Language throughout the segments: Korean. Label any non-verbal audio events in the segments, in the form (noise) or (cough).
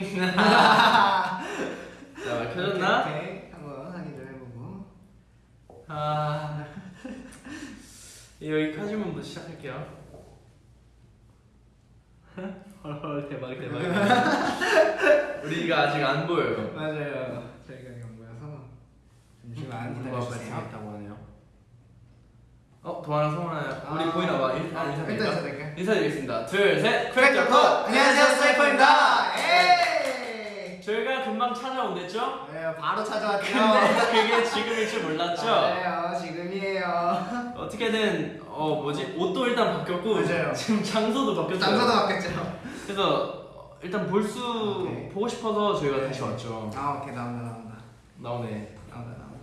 자 켜졌나? 오케이, 한번 확인을 해보고. 아 (laughs) 여기까지만부터 시작할게요. (laughs) 헐헐 대박 대박. (laughs) 우리가 아직 안 보여요. 맞아요. 저희가 이거 모여서 잠시만 누가 기다려주세요. 어 도환아 성하나 우리 아, 보이나 봐. 아, 일단 일단 인사드릴까? 인사드리겠습니다. 둘 셋. Crack the code! 안녕하세요, 싸이퍼입니다. 저희가 금방 찾아온댔죠? 네, 바로 찾아왔죠. 근데 그게 지금일 줄 몰랐죠? 맞아요, 지금이에요. 어떻게든 어 뭐지 옷도 일단 바뀌었고 맞아요. 지금 장소도 바뀌었어요. 장소도 바뀌었죠. 그래서 어, 일단 볼수 오케이. 보고 싶어서 저희가 네. 다시 왔죠. 아, 오케이, 나온다, 나온다. 나오네. 나온다, 나온다.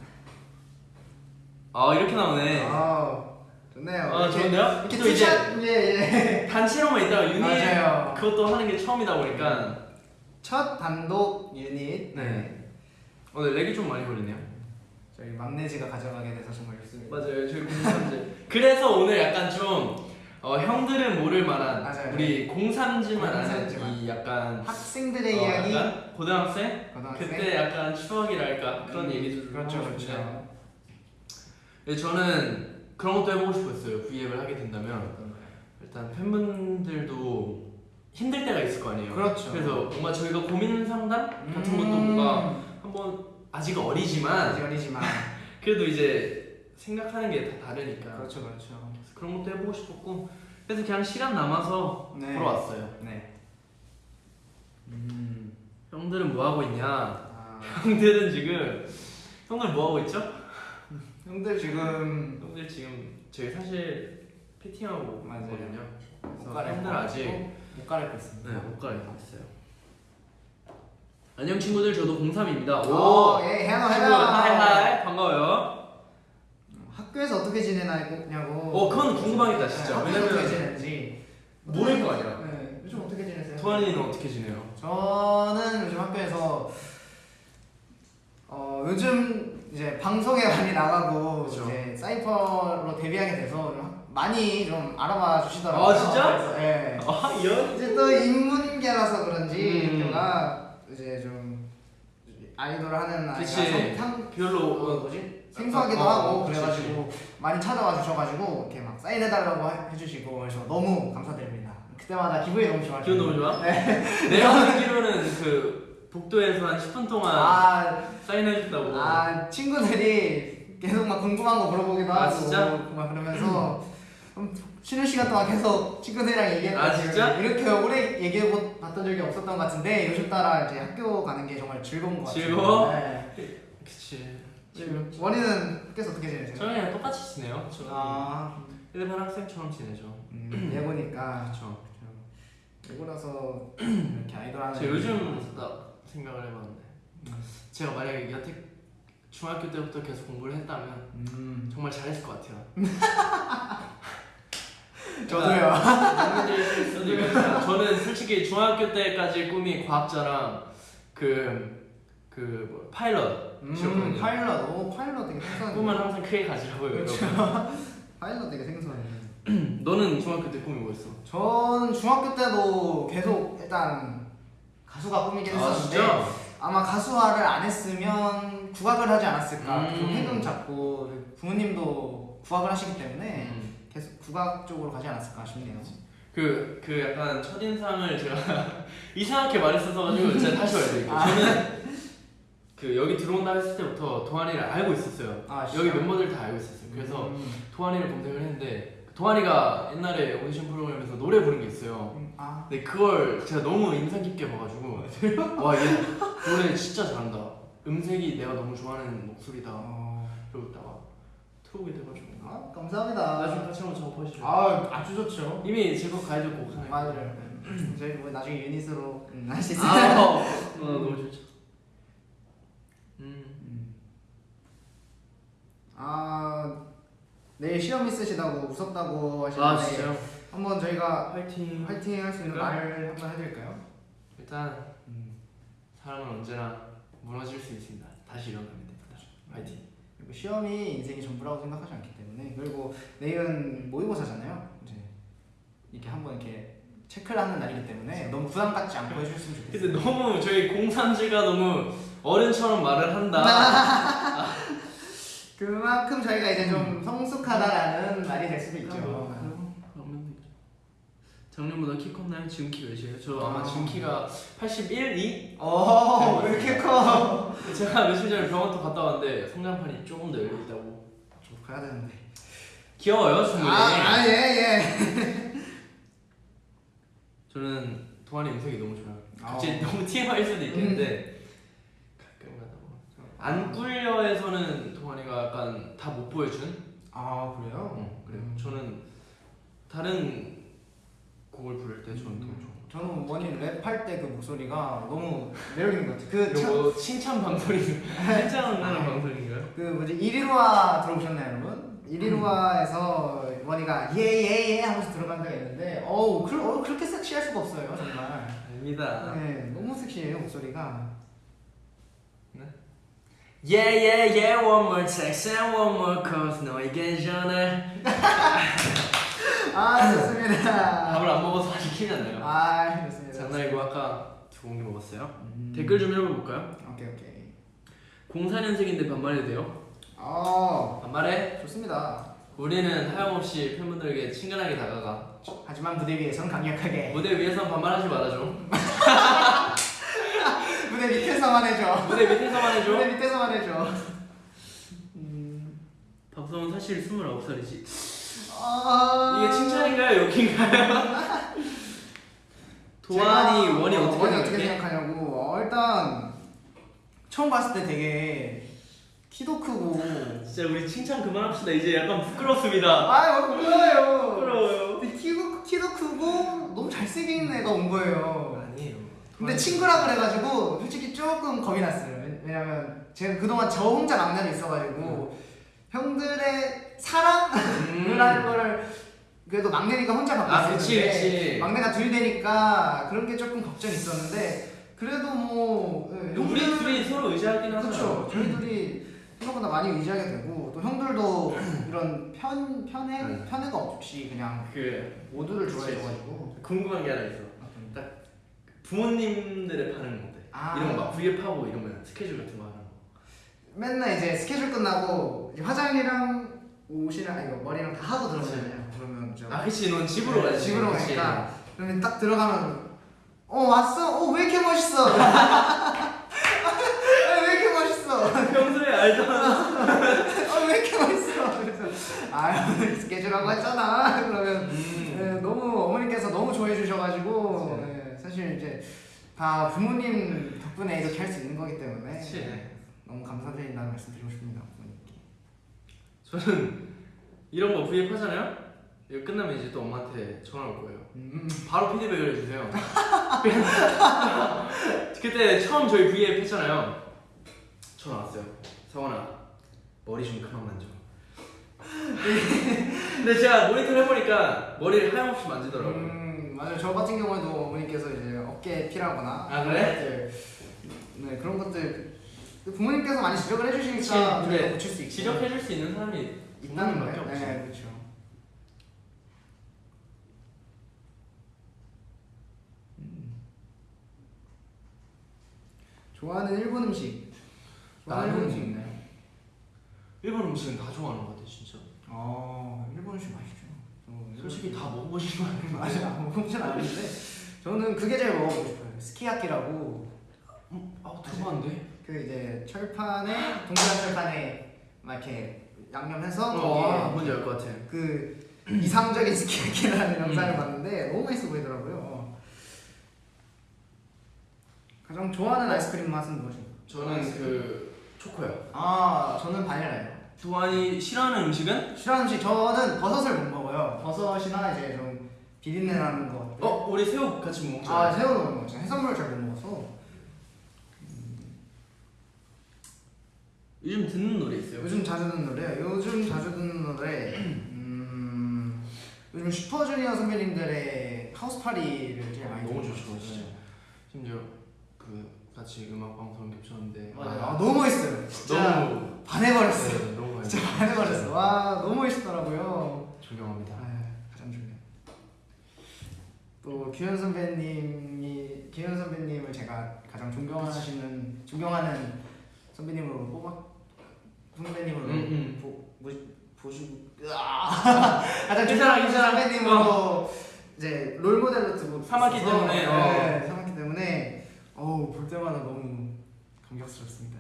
아 이렇게 나오네. 아, 좋네요. 아, 이렇게- 좋은데요? 이렇게 또 two shot, 예, 예. 단체로만 있다가 유닛 맞아요. 그것도 하는 게 처음이다 보니까 첫 단독 유닛. 네. 오늘 렉이 좀 많이 걸리네요. 저희 막내지가 가져가게 돼서 정말 좋습니다. 맞아요. 저희 공삼지. 그래서 오늘 약간 좀 어, 형들은 모를 만한 맞아요. 우리 공삼지만 아는. 이 약간 학생들의 어, 이야기. 약간 고등학생 고등학생. 그때 약간 추억이랄까 그런 음, 얘기도 좀 그렇죠, 하고 그렇죠. 네, 저는 그런 것도 해보고 싶었어요. V앱을 하게 된다면 일단 팬분들도 힘들 때가 있을 거 아니에요. 그렇죠. 그래서 뭔가 저희가 고민 상담 같은 음. 것도 뭔가 한번 아직 어리지만 아직 어리지만. (laughs) 그래도 이제 생각하는 게 다 다르니까 그렇죠, 그렇죠. 그런 것도 해보고 싶었고 그래서 그냥 시간 남아서 네. 보러 왔어요. 네. 음, 형들은 뭐 하고 있냐? 아, (laughs) 형들은 지금 형들 뭐 하고 있죠? (laughs) 형들 지금 형들 지금 저희 사실 피팅하고 맞아요. 있거든요. 못 그래서 형들 아직 못 갈아입고 있습니다. 네, 못 갈아입고 있어요. 안녕 친구들 저도 03입니다. 오, 예, 해너 친구 해너. Hi hi 반가워요. 학교에서 어떻게 지내냐고. 어, 그건 궁금하겠다, 진짜. 네, 왜냐면- 어떻게 지내는지. 모를 거 아니야. 네, 요즘 어떻게 지내세요? 도환이는 어떻게 지내요? 저는 요즘 학교에서 어 요즘 이제 방송에 많이 나가고 그쵸. 이제 싸이퍼로 데뷔하게 돼서 좀 많이 좀 알아봐 주시더라고요. 아, 진짜? 예. 아 연? 이제 또 인문계라서 그런지 음. 제가 이제 좀 아이돌 하는 아이가 그치. 상- 별로 어, 어, 뭐지 생소하기도 어, 어, 하고 그치, 그래가지고 많이 찾아와 주셔가지고 이렇게 막 사인해달라고 해- 해주시고 그래서 너무 감사드립니다. 그때마다 기분이 너무 좋아요. 기분 너무 좋아? 네. (laughs) 내가 듣기로는 그 복도에서 한 10분 동안 아, 사인해준다고. 아 친구들이 계속 막 궁금한 거 물어보기도 아, 하고 진짜? 막 그러면서 (clears throat) 좀 쉬는 시간 동안 계속 친구들이랑 얘기했던 아, 진짜? 이렇게 오래 얘기해 봤던 적이 없었던 것 같은데 요즘 따라 이제 학교 가는 게 정말 즐거운 것 같아요. 즐거워? 네. 그치. 지금 원희는 학교에서 어떻게 지내세요? 저는 그냥 똑같이 지내요. 저는 아, 일반 학생처럼 지내죠. 음, 예고니까 그렇죠. 예고라서 이렇게 아이돌 하는. 저 요즘 나 생각을 해봤는데 음. 제가 만약에 여태 중학교 때부터 계속 공부를 했다면 음, 정말 잘했을 것 같아요. (laughs) 저도요. 있겠지만 (laughs) 저는 솔직히 중학교 때까지 꿈이 과학자랑 그, 그 뭐, 파일럿 음. 파일럿, 오 파일럿 되게 생소하네. 꿈을 항상 크게 가지라고요. 그렇죠. (laughs) 파일럿 되게 생소하네. (clears throat) 너는 중학교 때 꿈이 뭐였어? 전 중학교 때도 계속 일단 가수가 꿈이긴 아 했었는데 진짜? 아마 가수화를 안 했으면 국악을 하지 않았을까 음. 좀 해금 잡고 부모님도 국악을 하시기 때문에 음. 계속 국악 쪽으로 가지 않았을까 싶네요. 그, 그 약간 첫인상을 제가 (laughs) 이상하게 말했어서 가지고 제가 다시 말해드릴게요. 아. 저는 그 여기 들어온다 했을 때부터 도환이를 알고 있었어요. 아, 여기 진짜? 멤버들 다 알고 있었어요. 그래서 음. 도환이를 검색을 했는데 도환이가 옛날에 오디션 프로그램에서 노래 부른 게 있어요. 음, 아 근데 그걸 제가 너무 인상 깊게 봐가지고 (laughs) 와 얘 노래 진짜 잘한다. 음색이 내가 너무 좋아하는 목소리다. 어, 그러고 있다가 들어오게 돼가지고 아, 감사합니다. 나중에 같이 한번 작업하시죠. 아 아주 좋죠. 이미 제거 가이드 곡 하나 맞아요. 저희 뭐 나중에 유닛으로 음, 있어요. 아, 어, (laughs) 어, 너무 좋죠. 음, 음. 아 내일 시험 있으시다고 무섭다고 하시는데 아 진짜요? 한번 저희가 화이팅. 화이팅 할 수 있는 그럴까요? 말을 한번 해드릴까요? 일단 음. 사람은 언제나 무너질 수 있습니다. 다시 일어나면 됩니다. 화이팅. 그리고 시험이 인생이 전부라고 생각하지 않기 때문에 그리고 내일은 모의고사잖아요. 이제 이렇게 한번 이렇게 체크를 하는 날이기 때문에 너무 부담 갖지 않고 해주셨으면 좋겠어요. 근데 너무 저희 공산지가 너무 어른처럼 말을 한다. (laughs) 그만큼 저희가 이제 좀 성숙하다라는 말이 될 수도 있죠. 작년보다 키 컸나요? 지금 키 몇이에요? 저 아마 아. 지금 키가 81, 2? 어, 왜 이렇게 커? (laughs) 제가 며칠 전에 병원 또 갔다 왔는데 성장판이 조금 더 열려 있다고. 좀 가야 되는데. 귀여워요, 충분히. 아, 아, 예, 예. (laughs) 저는 동안이 음색이 너무 좋아요. 아. 갑자기 너무 TMI일 수도 있겠는데 보면 안 꿀려에서는 동안이가 약간 다 못 보여준. 아, 그래요? 어, 그래요. 음. 저는 다른 곡을 부를 때 저는 너무 좋아. 저는 원이 랩할 때 그 목소리가 너무 매력 있는 것 같아요. 그, 참, 뭐 칭찬 방송이 (laughs) 칭찬하는 아. 방송인가요? 그 뭐지 이리로와 들어보셨나요, 여러분? 이리로와에서 원이가 예예예 하면서 들어간 적이 있는데 어우 그, 어, 그렇게 섹시할 수가 없어요, 정말. 아닙니다. 네, 너무 섹시해요 목소리가. Yeah yeah yeah one more text and one more call 너에게 전해 아 좋습니다. 밥을 안 먹어서 아직 나요. 아 좋습니다. 장난이고 아까 두 공기 먹었어요. 음. 댓글 좀 읽어볼까요? 오케이 오케이. 04년생인데 반말해도 돼요? 어 반말해? 좋습니다. 우리는 하염없이 팬분들에게 친근하게 다가가 하지만 무대 위에선 강력하게 무대 위에선 반말하지 말아줘 (laughs) 무대 밑에서만 해줘. 무대 밑에서만 해줘 무대 밑에서만 해줘. 음. 박성은 사실 29살이지 아... 이게 칭찬인가요? 욕인가요? (laughs) 도안이 원이 어, 어떻게 원이 어떻게? 생각하냐고. 어, 일단 처음 봤을 때 되게 키도 크고. 진짜 우리 칭찬 그만합시다. 이제 약간 부끄럽습니다. 아 부끄러워요. 부끄러워요. 키도, 키도 크고 너무 잘생긴 애가 온 거예요. 아니에요. 근데 친구라 그래가지고 솔직히 조금 겁이 났어요. 왜- 왜냐면 제가 그동안 저 혼자 막내로 있어가지고 형들의 사랑을 음. 하는 거를 그래도 막내니까 혼자 받고 아, 있었는데. 막내가 둘 되니까 그런 게 조금 걱정이 있었는데 그래도 뭐 예, 우리 형들은- 둘이 서로 의지하긴 하죠 그렇죠. 저희 둘이 생각보다 많이 의지하게 되고 또 형들도 (clears throat) 이런 편 편애 네. 편애가 없이 그냥 그 모두를 좋아해줘가지고 궁금한 게 하나 있어 부모님들의 반응은 어때? 아. 이런 거막 브이앱하고 이러면 스케줄 같은 거 맨날 이제 스케줄 끝나고 이제 화장이랑 옷이랑 아니 머리랑 다 하고 들어가잖아요. 그러면 저아 그치 넌 집으로 네, 가지 집으로 그치. 가니까 그러면 딱 들어가면 어 왔어? 어왜 이렇게 멋있어? 아, (laughs) 왜 이렇게 멋있어? 평소에 알던 (laughs) 어왜 이렇게 멋있어? 그래서 아 오늘 스케줄하고 했잖아. 그러면 음. 네, 너무 어머니께서 너무 좋아해 주셔가지고 네, 사실 이제 다 부모님 덕분에 이렇게 할 수 있는 거기 때문에 그치. 네, 너무 감사드린다는 말씀 드리고 싶습니다 부모님께. 저는 이런 거 브이앱 하잖아요? 이거 끝나면 이제 또 엄마한테 전화 올 거예요 음. 바로 피드백을 해주세요 (laughs) 그때 처음 저희 브이앱 했잖아요 전화 왔어요 성원아 머리 좀 그만 만져 (laughs) 근데 제가 모니터를 해보니까 머리를 하염없이 만지더라고요 음, 맞아요. 저 같은 경우에도 어머니께서 이제 어깨 피라거나 아, 그래? 네 그런 것들 부모님께서 많이 지적을 해주시니까 저희가 근데 고칠 수 있고 지적해줄 수 있는 사람이 있다는 거예요. 네, 그렇죠. 음. 좋아하는 일본 음식. 좋아하는 일본 음식 있나요? 일본 음식은 다 좋아하는 것 같아 진짜 어, 일본 음식 맛있죠. 저 일본 솔직히 다거 아니에요? 아직 안 먹어보진 않았는데 저는 그게 제일 먹어보고 싶어요. 스키야키라고 아 들어봤는데? 그 이제 철판에 동그란 철판에 막 이렇게 양념해서 어 아, 뭔지 알 것 같아 그 이상적인 스키야키라는 영상을 음. 봤는데 너무 맛있어 보이더라고요. 가장 좋아하는 아이스크림 맛은 무엇인가요? 저는 그 초코요 아 저는 바닐라예요. 두환이 싫어하는 음식은? 싫어하는 음식 저는 버섯을 못 먹어요. 버섯이나 이제 좀 비린내 나는 것. 어? 우리 새우 같이 못 먹잖아 아 새우는 못 먹죠. 해산물을 잘못 먹어서 요즘 듣는 노래 있어요? 요즘 자주 듣는 노래 요즘 자주 듣는 노래 음 요즘 슈퍼주니어 선배님들의 하우스 파리를 제일 많이 너무 좋죠. 진짜 심지어 그 같이 음악 방송 겹쳤는데 맞아요. 아, 너무 멋있어요. 진짜 너무 반해버렸어. 네, 너무 진짜 반해버렸어. 와 너무 멋있더라고요. 존경합니다 아, 가장 중요. 또 규현 선배님이 규현 선배님을 제가 가장 존경하시는 존경하는 선배님으로 뽑아 선배님으로 음, 음. 보, 보, 보시고! 가장 괜찮아, 존경하는 괜찮아. 선배님으로 이제 롤 모델로 두고 삼았기 때문에, 어. 네, 삼았기 때문에 어우 볼 때마다 너무 감격스럽습니다.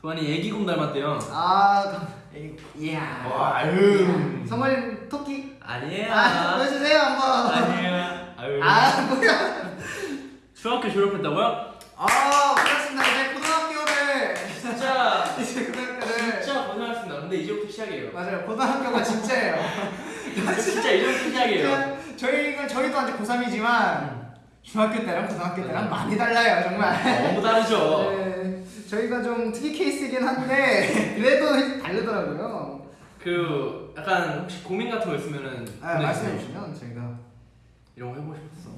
도안이 애기곰 닮았대요. 아, 감- 에이, 이야. 와, 아유. 성원님 토끼. 아니에요. 아, 보여주세요 한번. 아니에요. 아유. 아, 뭐야? 중학교 졸업했다고요? 아, 그렇습니다. 이제 고등학교를 진짜 (laughs) 이제 고등학교를 진짜 고생하셨습니다. 근데 이제부터 시작이에요. 맞아요. 고등학교가 진짜예요. (laughs) 진짜 이제부터 시작이에요. 저희가 저희도 아직 고3이지만 중학교 때랑 고등학교 때랑 많이 달라요, 정말. 너무 다르죠. (laughs) 네, 저희가 좀 특이 케이스이긴 한데 그래도 다르더라고요. 그 약간 혹시 고민 같은 거 있으면은 아. 말씀해 주시면 저희가 이런 거 해보고 싶었어.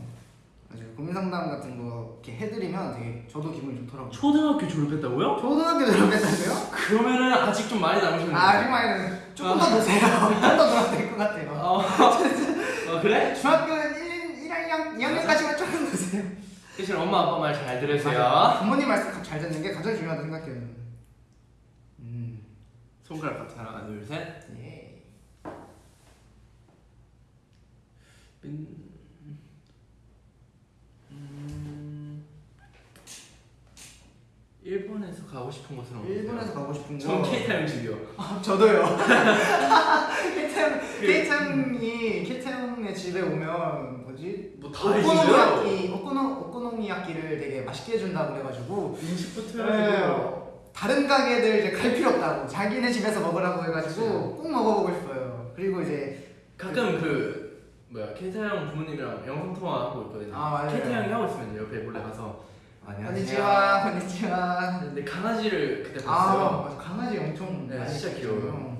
맞아요. 고민 상담 같은 거 이렇게 해드리면 되게 저도 기분이 좋더라고요. 초등학교 졸업했다고요? 초등학교 들어갔다고요? (laughs) 그러면은 아직 좀 많이 남으셨네요. 아, 아직 많이 조금 더 노세요. 좀 (laughs) 더 놀아도 될 것 같아요. 어, 어 그래? 중학교 1, 1학년, 2학년까지만 조금 노세요. 대신 엄마 아빠 말 잘 들으세요. 부모님 말씀 잘 듣는 게 가장 중요하다고 생각해요. 음, 손가락 같이 하나 둘 셋. 예. 음, 일본에서 가고 싶은 어디세요? 일본에서 가고 싶은 거. 전 케이타 음식이요. 아, 저도요. 케이템 케이템이 케이템의 집에 오면 뭐지? 뭐다 해주세요. 오코노미야키 오코노 오코노미야키를 되게 맛있게 해준다고 그래가지고 음식부터 네, 다른 가게들 이제 갈 필요 없다고 자기네 집에서 먹으라고 해가지고 꼭 먹어보고 싶어요. 그리고 이제 가끔 그 뭐야 케이타 형 부모님이랑 영상 통화 하고 있거든요. 아, 맞아요. 케이타 형이 하고 있으면 옆에 몰래 가서 건니치와 건니치와 근데 강아지를 그때 아 봤어요. 맞아 강아지 엄청 네, 많이 진짜. 귀여워요.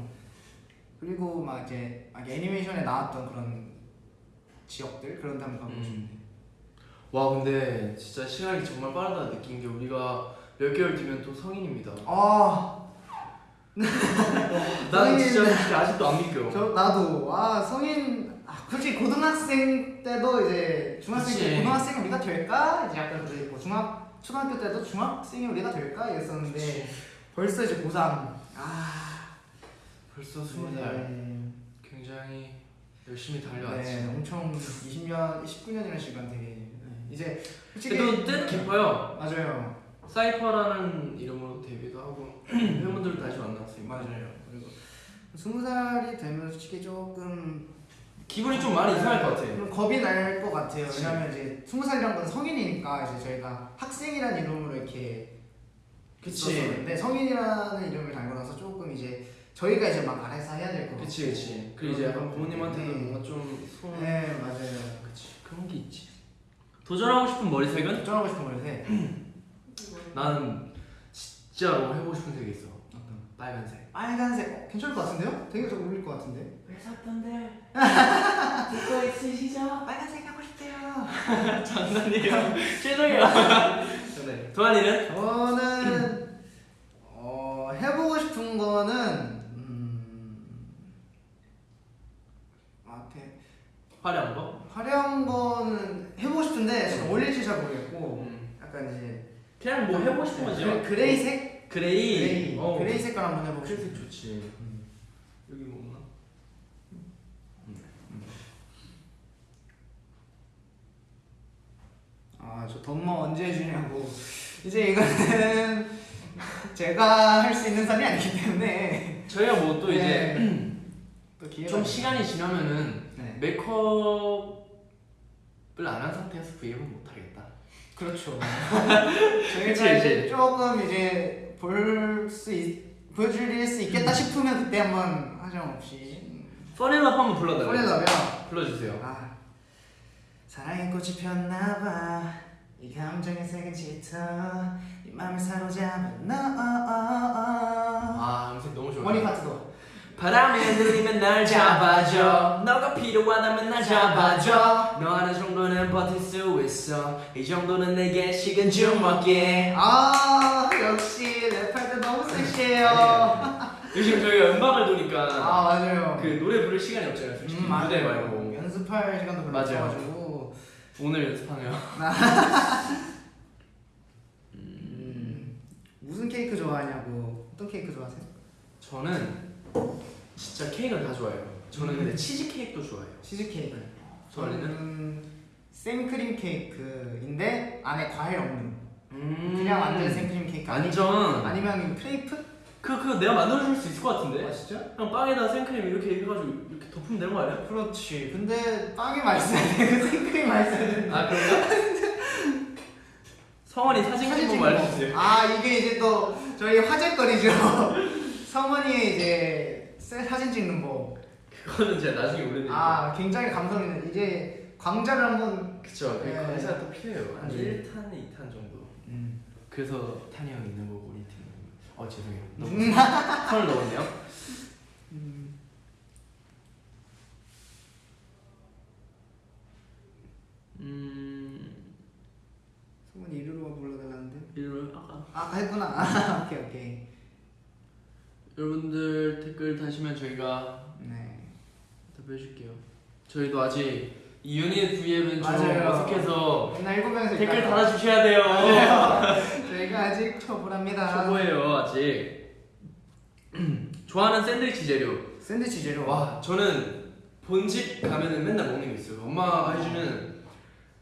그리고 막 이제 막 애니메이션에 나왔던 그런 지역들 그런 데 한번 가고 음. 싶네. 와 근데 진짜 시간이 정말 빠르다 느낀 게 우리가 몇 개월 뒤면 또 성인입니다. 아, 나는 성인인데. 진짜 아직도 안 믿겨. 저 나도 아 성인 아 솔직히 고등학생 때도 이제 중학생 때 그치. 고등학생이 우리가 될까 이제 약간 그래 있고 중학 초등학교 때도 중학생이 우리가 될까 이랬었는데 벌써 이제 고3 아 벌써 스무 살. 네. 굉장히 열심히 달려왔지. 네, 엄청 20년 19년이라는 시간 되게 네. 이제 솔직히 그래도 뜻 깊어요. 맞아요 사이퍼라는 이름으로 데뷔도 하고 (clears throat) 팬분들도 다시 만났으니까 맞아요 그리고 스무 살이 되면 솔직히 조금 기분이 좀 많이 이상할 것 같아. 좀 겁이 날 것 같아요. 왜냐면 이제 스무 살이란 건 성인이니까 이제 저희가 학생이라는 이름으로 이렇게 그치. 있었는데 성인이라는 이름을 달고 나서 조금 이제 저희가 이제 막 알아서 해야 될 것 같고. 그치 그치. 그리고 이제 약간 부모님한테도 뭔가 좀 소원. 네 맞아요. 그치 그런 게 있지. 도전하고 싶은 머리색은? 걱정하고 싶은 거는데 나는 진짜로 해보고 싶은 색이 있어. 빨간색. 빨간색 어, 괜찮을 것 같은데요? 되게 잘 어울릴 것 같은데. 왜 샀던데? (laughs) 듣고 있으시죠? 빨간색 하고 싶대요. (laughs) 장난이에요. (laughs) 죄송해요. 네. 도안이는? 저는 (clears throat) 어 해보고 싶은 거는 음, 아, 화려한 거? 화려한 거는 해보고 싶은데 지금 어울릴지 잘 모르겠고 음. 약간 이제 그냥 뭐 해보고 싶은. 그- gray색 gray. Gray 어. Gray 색깔 한번 해보고 Gray색. 좋지. 여기 뭐 없나? 아저 덤머 언제 해주냐고 이제 이거는 (laughs) 제가 할 수 있는 선이 아니기 때문에 저희가 뭐 또 이제 네. (clears throat) 좀 시간이 지나면은 네 메이크업을 안 한 상태에서 브이앱은 못 하겠다. 그렇죠. (laughs) 저희가 이제 조금 이제 볼수 보여줄 수 있겠다 싶으면 그때 한번 하정 없이 퍼넬럽 한번 불러달래요. 꺼내려면 불러주세요. 아 사랑의 꽃이 폈나봐 이 감정의 색은 짙어 이 맘을 사로잡은 너아 음색 너무 좋아요. 원이 파트도 바람에 흔들리면 날 잡아줘. 너가 필요하다면 날 잡아줘. 너 하는 정도는 버틸 수 있어. 이 정도는 내게 식은 죽 먹게 아 역시 랩할 때 너무 섹시해요. (laughs) 요즘 저희가 음방을 도니까 아 맞아요. 그 노래 부를 시간이 없잖아요 솔직히. 음, 무대. 말고. 연습할 시간도 별로. 없어가지고. 오늘 연습하네요. (laughs) 음, 무슨 케이크 좋아하냐고. 어떤 케이크 좋아하세요? 저는 진짜 케이크를 다 좋아해요. 저는 근데 치즈 케이크도 좋아해요. 치즈 케이크. 저는 생크림 케이크인데 안에 과일 없는 음 그냥 완전 생크림 케이크 아니- 완전 아니면 크레이프? 그 그거 내가 만들어줄 수 있을 것 같은데. 아 진짜? 그냥 빵에다 생크림 이렇게 해가지고 이렇게 덮으면 되는 거 아니야? 그렇지. 근데 빵이 맛있어야 돼. 그 생크림 맛있어야 돼. 아 그런가? 성원이 사진 거 알려주세요. 아 이게 이제 또 저희 화제거리죠. 성원이의 이제 셀- 사진 찍는 법. 그거는 제가 나중에 올려드릴게요. 아 굉장히 감성 있는 이제 광자를 한번. 그쵸. 그 네. 관사가 또 필요해요. 한 네. 1탄, 2탄 정도. 음. 그래서 탄이 형 있는 거고 우리 팀. 어 죄송해요. (laughs) 너무 음. 선을 넣었네요. 음. 음 성원이 이리로 불러달라는데. 이런 아까 아 했구나. (laughs) 아, 오케이 오케이. 여러분들 댓글 다시면 저희가 네. 답해줄게요. 저희도 아직 이 유닛 V앱은 좀. 어색해서 댓글. 달아주셔야 돼요. 저희가 아직 초보랍니다. 초보예요 아직. (clears throat) 좋아하는 샌드위치 재료. 샌드위치 재료. 와 저는 본집 가면은 맨날 먹는 게 있어요. 엄마가 해주는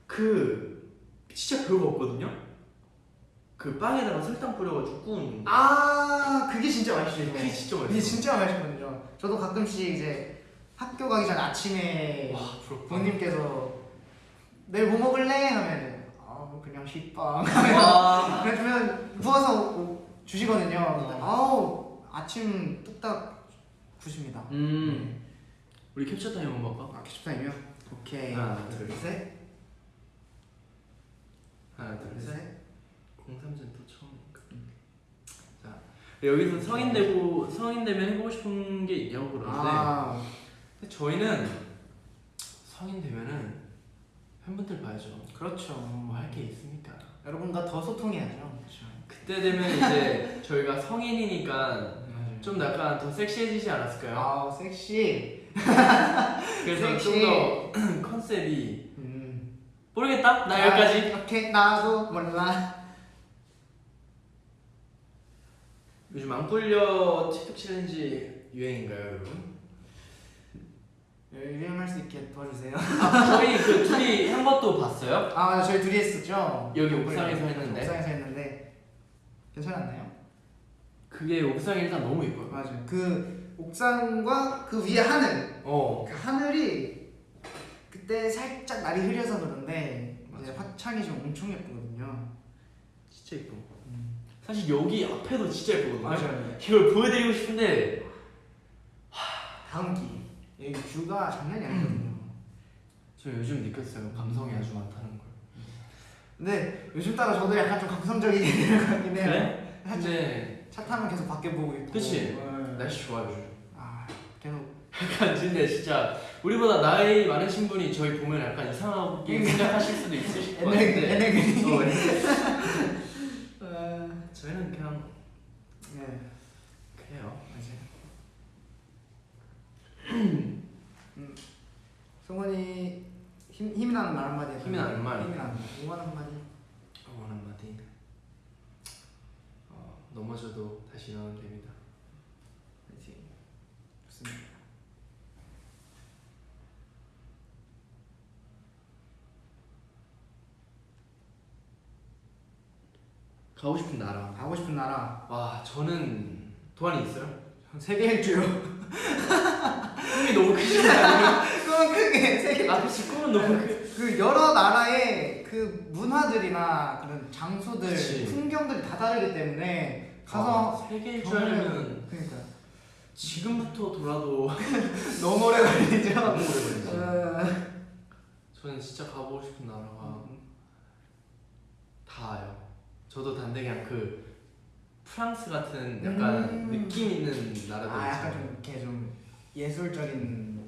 그 진짜 별거 없거든요. 그 빵에다가 설탕 뿌려가지고 구운. 아 그게 진짜 맛있죠. 그게 진짜 그게 맛있어. 진짜 맛있거든요. 저도 가끔씩 이제 학교 가기 전 아침에 와. 부모님께서 내일 뭐 먹을래 하면 아 그냥 식빵 (laughs) 와. 그래주면 부어서 주시거든요. 어. 아우 아침 뚝딱 구십니다. 음. 우리 캡처 타임 한번 볼까? 아 케첩 타임이요? 오케이. 하나, 둘, 셋. 하나 둘 셋. 또 처음이니까. 자 여기서 성인 되고 성인 되면 해보고 싶은 게 있냐고 그러는데 아 저희는 성인 되면은 팬분들 봐야죠. 그렇죠. 뭐 할 게 있습니까? 여러분과 더 소통해야죠. 그렇죠. 그때 되면 이제 저희가 성인이니까. 좀 약간 더 섹시해지지 않았을까요? 아 섹시. (laughs) 그래서. 좀 더 (clears throat) 컨셉이 음. 모르겠다. 나 여기까지. 아, 오케이 나도 몰라. 요즘 안 꿀려 틱톡 챌린지 유행인가요, 여러분? 유행할 수 있게 도와주세요. 아, 저희 그 둘이 한 것도 봤어요? 아 맞아 저희 둘이 했었죠. 여기 옥상에서 했는데. 옥상에서 했는데 괜찮았나요? 그게 옥상이 일단 너무 예뻐요. 맞아요. 그 옥상과 그 위에 하늘. 어. 그 하늘이 그때 살짝 날이 흐려서 그런데 이제. 화창이 좀 엄청 예쁘거든요. 진짜 예뻐. 사실 여기 앞에도 진짜 예쁘거든요. 맞아요. 이걸 보여드리고 싶은데 다음 기 여기 뷰가 장난이 아니거든요. 저 요즘 느꼈어요. 감성이 아주 많다는 걸. 근데 요즘 따라 저도 약간 좀 (laughs) 것 같긴 해요. 그래? 근데 차 타면 계속 밖에 보고 있고. 그치? 네. 날씨 좋아요. 요즘. 아 계속 약간 근데 진짜 우리보다 나이 많으신 분이 저희 보면 약간 이상하게 생각하실 수도 있으실 것 같은데 (laughs) 네. 어, 저희는 그냥 네 그래요. 맞아요. 음, 성원이 힘 힘이 나는 말 한마디. 힘이 나는 말? 힘이 나는 말. 응원 한마디. 응원 한마디. 어, 넘어져도 다시 일어나면 됩니다. 파이팅. 좋습니다. 가고 싶은 나라. 가고 싶은 나라. 와 저는 도안이 있어요. 세계 일주요. 꿈이 너무 않아요? 그건 (laughs) 크게 세계. 아 그치 꿈은 너무 크. 그 여러 나라의 그 문화들이나 그런 장소들, 그치. 풍경들이 다 다르기 때문에 가서 아, 세계 경험을- 일주하려면 그러니까 지금부터 돌아도 (laughs) 너무 오래 걸리죠. (laughs) 너무 오래 걸리지. 어, 저는 진짜 가보고 싶은 나라가 음. 다요. 저도 단데 그냥 그 프랑스 같은 약간 음. 느낌 있는 나라들 아 약간 있잖아요. 좀 이렇게 좀 예술적인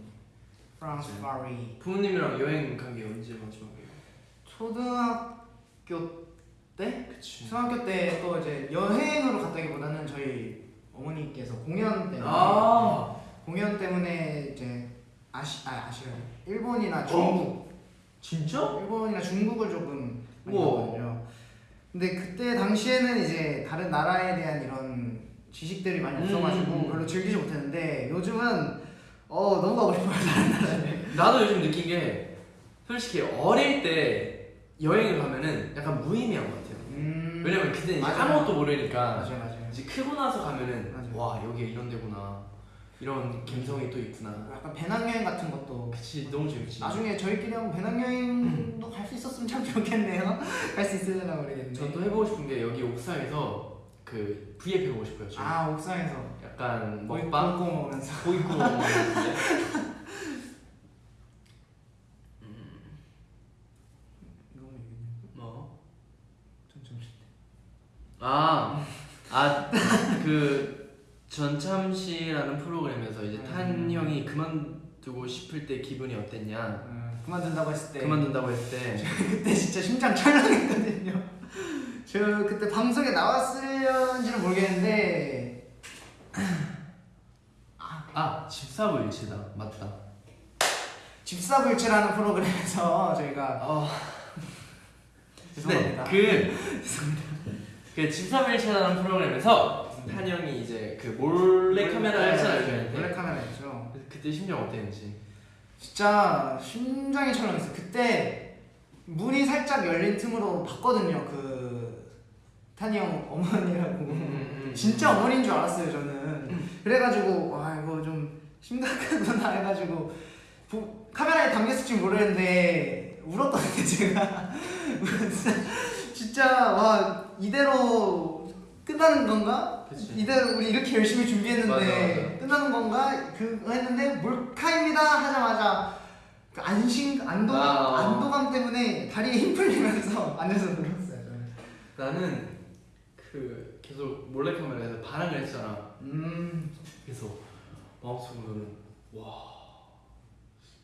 프랑스 그치. 파리. 부모님이랑 여행 간 게 언제 마지막이에요? 초등학교 때? 그치. 중학교 때 또 이제 여행으로 갔다기보다는 저희 어머니께서 공연 때문에 아 공연 때문에 이제 아시 아 아시아 일본이나 중국 진짜? 일본이나 중국을 조금 많이 우와. 근데 그때 당시에는 이제 다른 나라에 대한 이런 지식들이 많이 없어가지고 음. 별로 즐기지 못했는데 요즘은 어 너무 가고 싶어요 다른 나라에. 나도 요즘 느낀 게 솔직히 어릴 때 여행을 가면은 약간 무의미한 것 같아요. 음. 왜냐면 그때 이제 맞아요. 아무것도 모르니까 맞아요 맞아요. 이제 크고 나서 가면은 맞아요. 와 여기 이런 데구나 이런 감성이 또 있구나. 약간 배낭여행 같은 것도 그치 너무 재밌지. 나중에 저희끼리 한번 배낭여행도 갈 수 있었으면 참 좋겠네요. (laughs) 갈 수 있으려나 모르겠네. 저또 해보고 싶은 게 여기 옥상에서 그 V앱 해보고 싶어요. 지금. 아 옥상에서 약간 먹방 구워 먹으면서. 구워 먹는 데 이거 뭐? 뭐? 아, 아, 그 전참시라는 프로그램에서 이제 탄 음. 형이 그만두고 싶을 때 기분이 어땠냐? 음, 그만둔다고 했을 때 그만둔다고 했을 때 (laughs) 그때 진짜 심장 철렁했거든요. (laughs) 저 그때 방송에 나왔을지는 모르겠는데 (clears throat) 아, 집사부일치다. 맞다. 집사불치라는 프로그램에서 저희가 어, (laughs) 죄송합니다. 네, 그, 그 집사부일치라는 프로그램에서 탄 형이 이제 그 몰래 카메라 했잖아요. 저희한테. 몰래 카메라였죠. 그래서 그때 심정 어땠는지. 진짜 심장이 철렁했어요. 그때 문이 살짝 열린 틈으로 봤거든요. 그 탄이 형 어머니라고. 음, 진짜 어머니인 줄 알았어요 저는 그래가지고 와 이거 좀 심각하구나 해가지고 보- 카메라에 담겼을지 모르겠는데 울었거든요 제가 (laughs) 진짜 와 이대로 끝나는 건가? 그치. 이대로 우리 이렇게 열심히 준비했는데 맞아, 맞아. 끝나는 건가? 그거 했는데 몰카입니다 하자마자 그 안심 안도 아, 어. 안도감 때문에 다리에 힘 풀리면서 (laughs) 앉아서 저는. 나는 그 계속 몰래 카메라에서 반항을 했잖아. 음 그래서 마음속으로는 와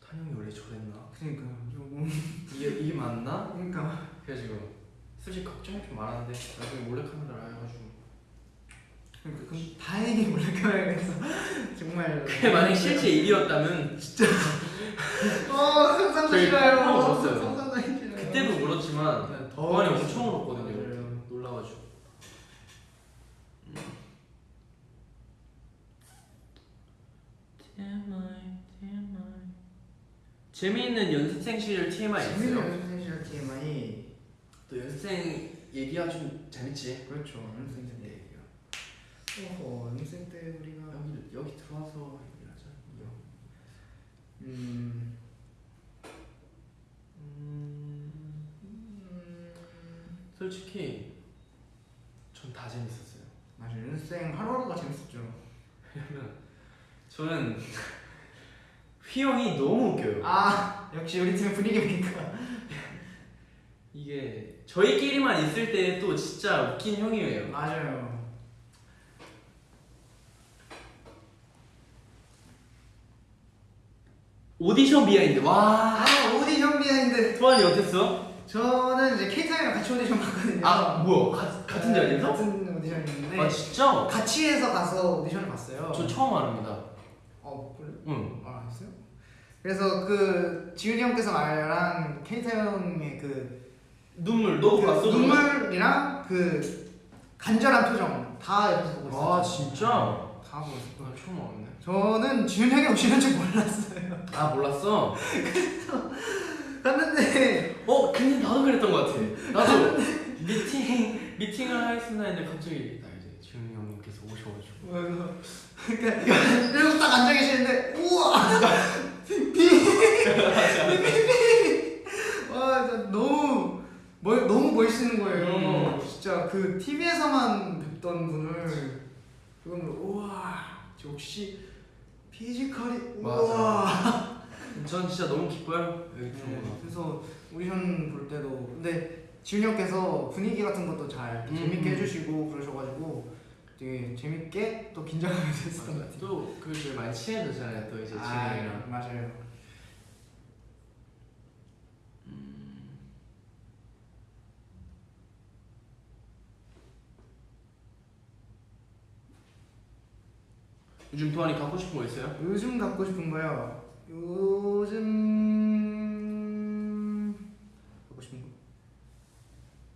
탄형이 원래 저랬나? 그러니까 조금 이게 이게 맞나? 그러니까 그래가지고 솔직히 걱정이 좀 많았는데 나중에 몰래 카메라 해가지고 그러니까 그럼 다행히 몰래카메라에서 정말 그게 만약 실제 일이었다면 어 상상도 싫어요 울었어요. 상상도 싫어요 그때도 울었지만 네, 더 많이 엄청 울었거든요. 맞아요. 놀라가지고. TMI, TMI. 재미있는 연습생 시절 TMI 있어요? 재밌는 연습생 시절 TMI 또 연습생 얘기가 좀 재밌지. 그렇죠 연습생 어허 연습생 때 우리가 여기 여기 들어와서 얘기하자. 이거. 음, 음, 음 솔직히 전 다 재밌었어요. 맞아 연습생 하루하루가 재밌었죠 왜냐면 저는 휘 형이 너무 웃겨요. 아 역시 우리 팀의 분위기니까 이게 저희끼리만 있을 때 또 진짜 웃긴 형이에요. 맞아요 오디션 behind 와 아 오디션 behind 도환이 어땠어? 저는 이제 케이타 형이랑 같이 오디션 봤거든요 아 뭐야 가, 같은 네, 자리에서? 같은 오디션이었는데 아 진짜? 같이 해서 가서 오디션을 봤어요. 저 처음 알합니다. 어, 그래? 응. 아, 했어요? 그래서 그 지훈이 형께서 말한 케이타 형의 그, 눈물 너 그 봤어? 눈물이랑 그 간절한 표정 다 옆에서 보고 있어요. 아 진짜? 다 보고 있어요. 나 처음 알았네. 저는 지훈이 형이 오시는 줄 몰랐어요. 아 몰랐어? 갔는데 어 근데 나도 그랬던 것 같아. 나도 미팅 미팅을 하겠습니다 했는데 갑자기 나 이제 지훈이 형님께서 오셔가지고 뭐, 그러니까 이러고 딱 앉아 계시는데 우와 비비 와 진짜 너무 멋 너무 멋있는 거예요. 음. 진짜 그 TV에서만 뵙던 분을 그걸 우와 역시 피지컬이 우와. (laughs) 전 진짜 너무 기뻐요 여기 네, 거. 그래서 오디션 볼 때도 근데 지훈이 형께서 분위기 같은 것도 잘 음. 재밌게 해주시고 그러셔가지고 되게 재밌게 또 긴장하면서 했었던 것 같아요. 또그 많이 친해졌잖아요 또 이제 아, 진영이랑. 맞아요. 요즘 도안이 갖고 싶은 거 있어요? 요즘 갖고 싶은 거요. 요즘 갖고 싶은 거.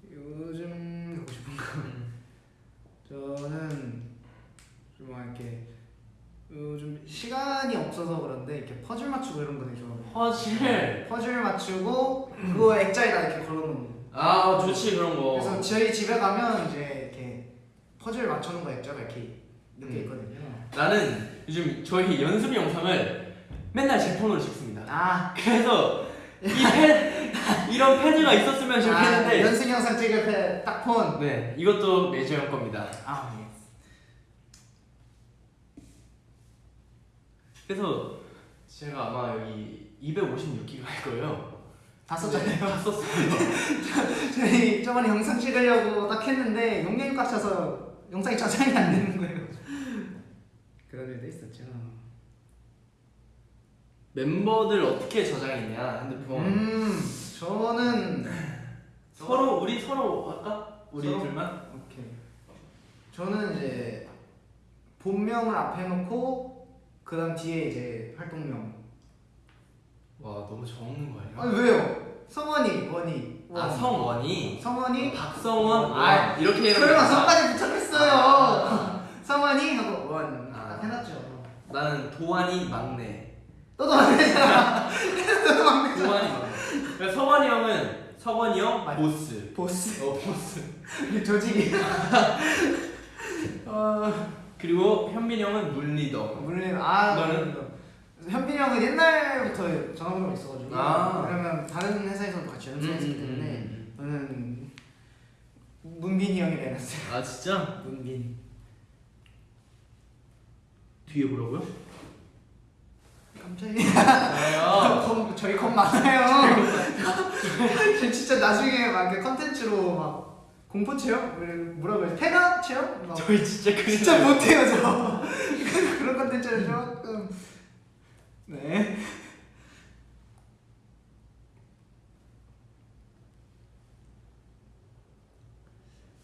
요즘 갖고 싶은 거. 음. 저는 좀 이렇게 요즘 시간이 없어서 그런데 이렇게 퍼즐 맞추고 이런 거 되게 좋아해요. 퍼즐. 네, 퍼즐 맞추고 그거 액자에다 이렇게 걸어놓는 거. 아 좋지 그런 거. 그래서 저희 집에 가면 이제 이렇게 퍼즐 맞추는 거 액자가 이렇게 음. 있거든요. 나는 요즘 저희 연습 영상을 맨날 제 폰으로 찍습니다. 아, 그래서 이 패, 이런 패드가 있었으면 아 좋겠는데. 연습 영상 찍을 때딱 폰. 네, 이것도 메이저 형 겁니다. 아, 예. 그래서 제가 아마 여기 256기가 할 거예요. 다 썼잖아요. 다 썼어요. (laughs) 저희 저번에 영상 찍으려고 딱 했는데 용량이 꽉 차서 영상이 저장이 안 되는 거예요. 있었죠. 멤버들 어떻게 저장했냐 핸드폰. 음, 저는 서로 우리 서로 할까? 우리 서로? 둘만? 오케이. 저는 이제 본명을 앞에 놓고 그 다음 뒤에 이제 활동명. 와 너무 적는 거 아니야? 아니 왜요? 성원이, 원이. 아 원. 성원이 성원이. 박성원 아, 아 이렇게 설마? 성까지 붙였겠어요. 성원이 하고 원. 아. 딱 해놨죠. 나는 도환이 막내 너도 안 되잖아. 도환이 막내 그러니까 성원이 형은 성원이 형 맞- 보스 보스. 어 보스 조직이. (laughs) 어, 그리고 현빈이 형은 물리더 물론 아 너는? 현빈이 형은 옛날부터 전화번호가 있어가지고 아. 왜냐면 다른 회사에서도 같이 연습했기 때문에 음, 저는 문빈이 형이라 해놨어요. 아 진짜? 문빈. 뒤에? 깜짝이야. 저요 겁- 저희 겁 많아요. 진짜 나중에 막 컨텐츠로 막 공포 체험 뭐라고 해야 되나 체험? 막 저희 진짜 그 진짜 못해요 저. 그런 컨텐츠를 조금 네.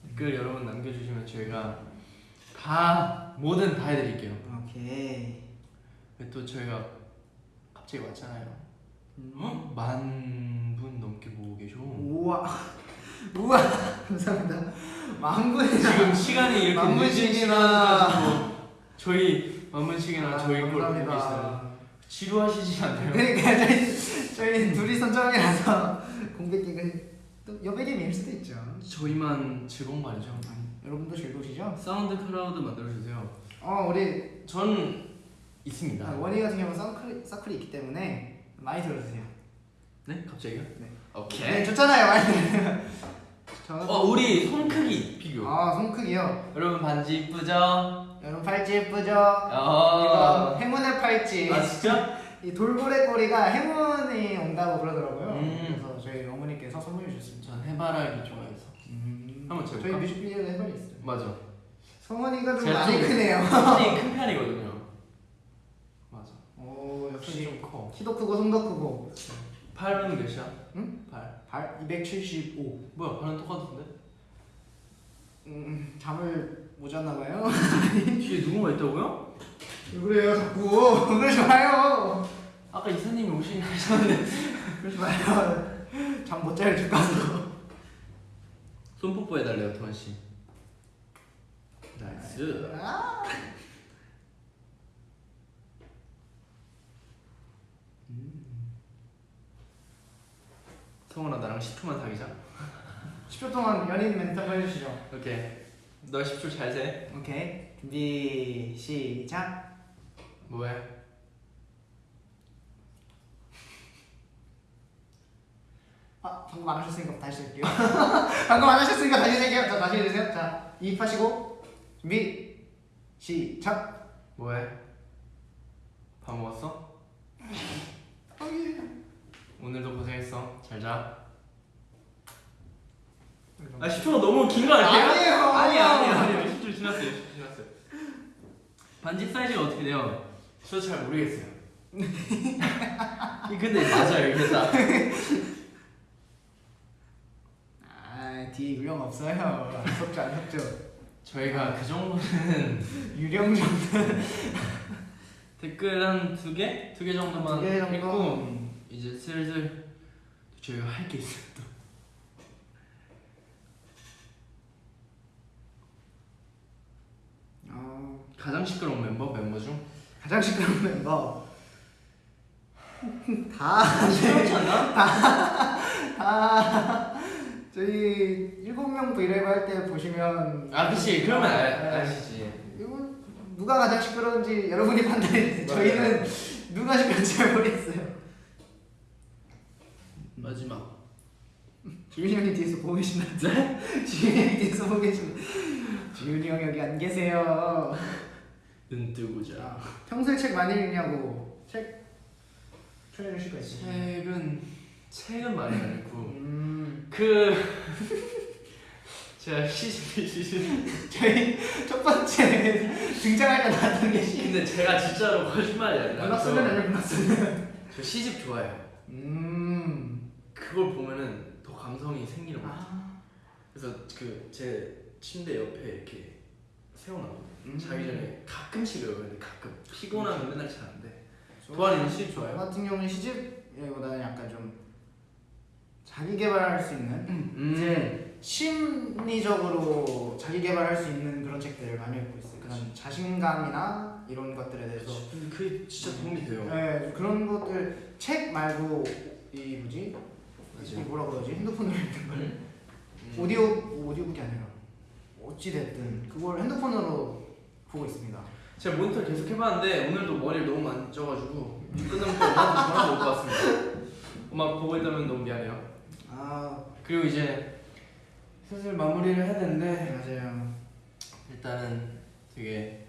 댓글 여러분 남겨주시면 저희가 다 뭐든 다 해드릴게요 오케이. 또 저희가 갑자기 왔잖아요 음. 어? 만분 넘게 보고 계셔 우와 (laughs) 우와 감사합니다. 만분이 지금 시간이 이렇게 만분씩이나. 저희 만분씩이나 저희 걸 보고 감사합니다. 지루하시지 않나요? 그러니까 저희 저희 둘이 선정이라서 공백기가 또 여백이 밀 수도 있죠. 저희만 즐거운 거 아니죠? 여러분도 즐거우시죠? SoundCloud 만들어주세요 어 우리 전 있습니다 아, 원희 같은 경우는 사클이, 사클이 있기 때문에 많이 들어주세요. 네? 갑자기요? 네. 오케이 네 좋잖아요 많이. 저는 어 우리 손 크기 비교 아 손 크기요. 여러분 반지 이쁘죠? 여러분 팔찌 예쁘죠? 어. 이거 행운의 팔찌. 아 진짜? (laughs) 이 돌고래 꼬리가 행운이 온다고 그러더라고요. 음. 그래서 저희 어머니께서 선물해 주셨습니다. 전 해바라기 좋아해서 한번 저희 재볼까? 뮤직비디오에 해발이 있어요. 맞아 성원이가 좀 많이 좀- 크네요. 손이 큰 편이거든요 맞아 오 역시 좀 커 키도 크고 손도 크고 팔은 몇이야? 응? 팔발 275. 뭐야 발은 똑같은데? 음 잠을 못 잤나 봐요. (laughs) 뒤에 누군가 있다고요? 왜 그래요 자꾸 그러지 마요. 아까 이사님이 오시긴 하셨는데 (laughs) 그러지 마요. 잠못잘줄 가서. 손 뽀뽀 해달래요 도환씨 nice 아. 성훈아 나랑 10초만 사귀자 10초 동안 연인 멘트 한번 해주시죠. 오케이 너 10초 잘 세 오케이 준비 시작. 뭐해? 아 방금 안 하셨으니까 다시 할게요. (laughs) 방금 안 하셨으니까 다시 할게요. 자 다시 해주세요. 자 이입하시고 준비 시작. 뭐해? 밥 먹었어? 오늘도 고생했어 잘자 아 10초가 너무 긴 거 아니에요? 아니에요. 아니 아니 아니 10초 지났어요 10초 지났어요 반지 사이즈가 어떻게 돼요? 저 잘 모르겠어요 (laughs) 이 근데 맞아요 이게 딱아 뒤에 유령 없어요. 안 섭죠 안 섭죠. 저희가 그 정도는 (laughs) 유령 정도. (laughs) 댓글 한 두 개? 두 개 정도만 두개 정도? 했고 이제 슬슬 저희가 할 게 있어요 또 가장 시끄러운 멤버 멤버 중 가장 시끄러운 멤버 (laughs) 다 시끄럽지 않나? 다 저희 일곱 명 브이라이브 할 때 보시면 아 그치 그러면 알, 네. 아시지 이거 누가 가장 시끄러운지 여러분이 판단해. (laughs) 저희는 누가 시끄러운지 잘 모르겠어요. 마지막 지윤이 형이 뒤에서 보고 계신다. 네? (laughs) 지윤이 형이 뒤에서 보고 계신다. 지윤이 형 여기 안 계세요. 눈 뜨고 자 평소에 책 많이 읽냐고 책 추천해 주실 거 있으세요? 책은 책은 많이 안 읽고 음, 그 (laughs) 제가 시집 시집 저희 첫 번째 등장할 때 나왔던 게 시. 근데 제가 진짜로 거짓말이 아니라 저, 쓰면 아니야 문학 쓰면. 저 시집 좋아해요 음. 그걸 보면은 더 감성이 생기는 것 같아요 아. 그래서 그 제 침대 옆에 이렇게 세워놔 음. 자기 전에 가끔씩 외우는데 가끔 피곤하면 맨날 자는데 도안이는 시집 저 좋아해요? 같은 경우는 시집보다는 약간 좀 자기 개발할 수 있는 음. 이제 심리적으로 자기 개발할 수 있는 그런 책들을 많이 읽고 있어요. 그런 자신감이나 이런 것들에 대해서 근데 그게 진짜 도움이 돼요 네, 그런 것들 책 말고 이 뭐지? 이 뭐라 그러지? 핸드폰으로 읽는 걸 음. 오디오 오디오북이 아니라 어찌 됐든 그걸 핸드폰으로 보고 있습니다. 제가 모니터를 계속 해봤는데 오늘도 머리를 너무 많이 쪄가지고 끝나면 또 전화 올것 같습니다 (laughs) 엄마 보고 있다면 너무 미안해요 아 그리고 이제 슬슬 마무리를 해야 되는데 맞아요. 일단은 되게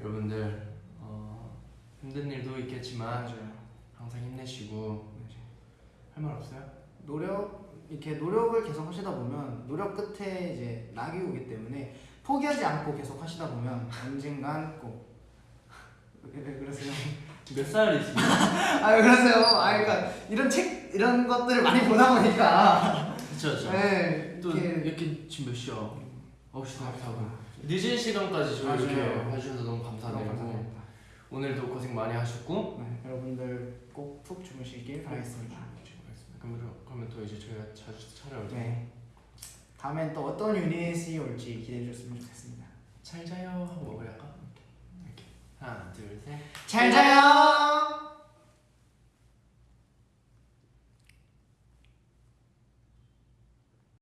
여러분들 어, 힘든 일도 있겠지만 맞아요. 항상 힘내시고 할 말 없어요? 노력 이렇게 노력을 계속 하시다 보면 노력 끝에 이제 낙이 오기 때문에 포기하지 않고 계속 하시다 보면 언젠간 꼭 왜, 왜 그러세요? 몇 살이시죠? (laughs) 아왜 그러세요? 아 그러니까 이런 책 이런 것들을 많이 보다 보니까 그쵸 그쵸 네 또 이렇게 이렇게 지금 몇 시야? 9시 44분 늦은 시간까지 저희 이렇게. 봐주셔서 너무 감사드리고. 오늘도 고생 많이 하셨고 네, 여러분들 꼭 푹 주무시길 바라겠습니다. 그러면, 그러면 또 이제 저희가 자주 찾아올 때 네. 다음엔 또 어떤 유닛이 올지 기대해 주셨으면 좋겠습니다. 잘 자요 하고 먹으려 할까? 이렇게 하나 둘셋 잘 자요.